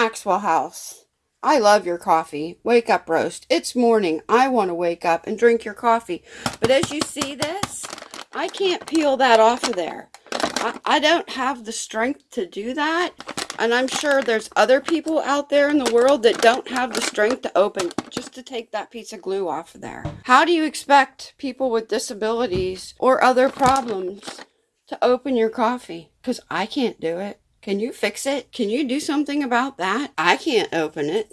Maxwell House. I love your coffee. Wake up roast. It's morning. I want to wake up and drink your coffee. But as you see this, I can't peel that off of there. I, I don't have the strength to do that. And I'm sure there's other people out there in the world that don't have the strength to open just to take that piece of glue off of there. How do you expect people with disabilities or other problems to open your coffee? Because I can't do it. Can you fix it? Can you do something about that? I can't open it.